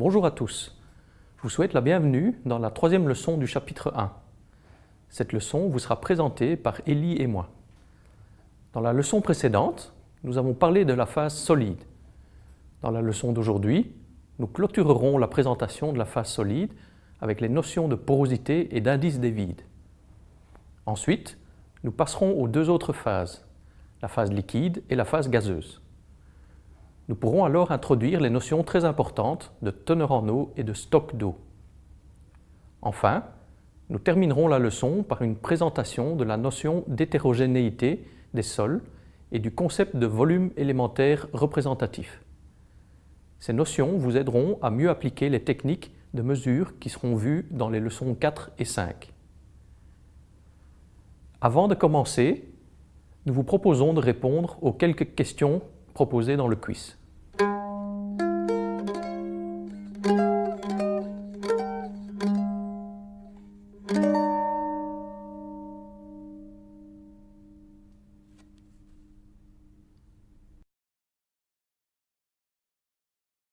Bonjour à tous. Je vous souhaite la bienvenue dans la troisième leçon du chapitre 1. Cette leçon vous sera présentée par Élie et moi. Dans la leçon précédente, nous avons parlé de la phase solide. Dans la leçon d'aujourd'hui, nous clôturerons la présentation de la phase solide avec les notions de porosité et d'indice des vides. Ensuite, nous passerons aux deux autres phases, la phase liquide et la phase gazeuse. Nous pourrons alors introduire les notions très importantes de teneur en eau et de stock d'eau. Enfin, nous terminerons la leçon par une présentation de la notion d'hétérogénéité des sols et du concept de volume élémentaire représentatif. Ces notions vous aideront à mieux appliquer les techniques de mesure qui seront vues dans les leçons 4 et 5. Avant de commencer, nous vous proposons de répondre aux quelques questions proposées dans le quiz.